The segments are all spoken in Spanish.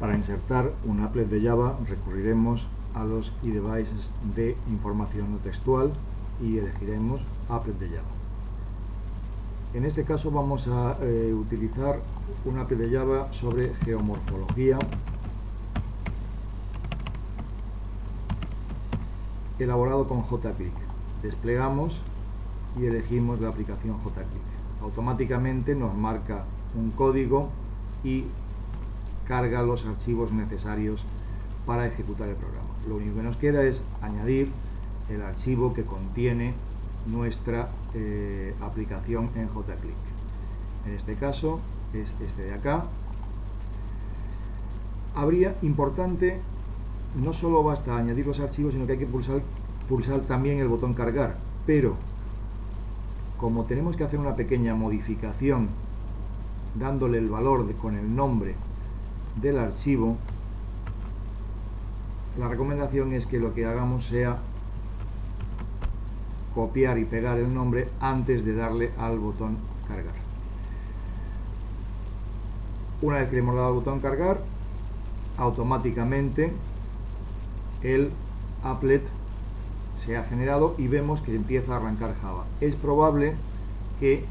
Para insertar un applet de Java recurriremos a los iDevices de información no textual y elegiremos applet de Java. En este caso vamos a eh, utilizar un applet de Java sobre geomorfología elaborado con JClick. Desplegamos y elegimos la aplicación JClick. Automáticamente nos marca un código y carga los archivos necesarios para ejecutar el programa. Lo único que nos queda es añadir el archivo que contiene nuestra eh, aplicación en JClick. En este caso es este de acá. Habría importante, no solo basta añadir los archivos, sino que hay que pulsar, pulsar también el botón cargar. Pero, como tenemos que hacer una pequeña modificación dándole el valor con el nombre del archivo, la recomendación es que lo que hagamos sea copiar y pegar el nombre antes de darle al botón cargar. Una vez que le hemos dado al botón cargar, automáticamente el applet se ha generado y vemos que empieza a arrancar Java. Es probable que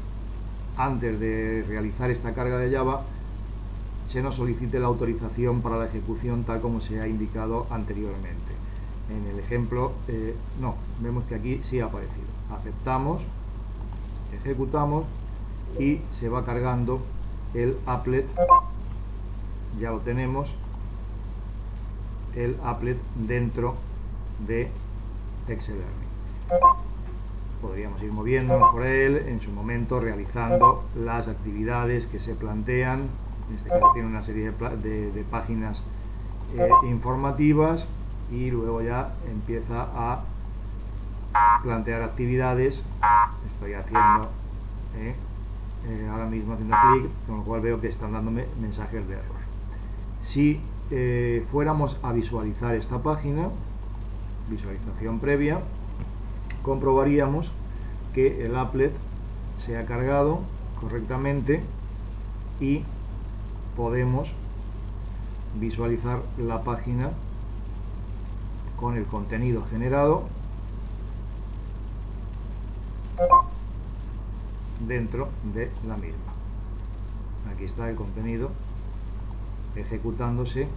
antes de realizar esta carga de Java se nos solicite la autorización para la ejecución tal como se ha indicado anteriormente. En el ejemplo, eh, no, vemos que aquí sí ha aparecido. Aceptamos, ejecutamos y se va cargando el applet, ya lo tenemos, el applet dentro de Excel Podríamos ir moviéndonos por él en su momento realizando las actividades que se plantean en este caso tiene una serie de, páginas eh, informativas y luego ya empieza a plantear actividades. Estoy haciendo eh, eh, ahora mismo haciendo clic con lo cual veo que están dándome mensajes de error. Si fuéramos a visualizar esta página visualización previa comprobaríamos que el applet se ha cargado correctamente y podemos visualizar la página con el contenido generado dentro de la misma. Aquí está el contenido ejecutándose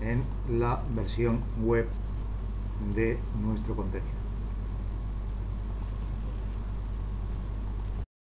en la versión web de nuestro contenido.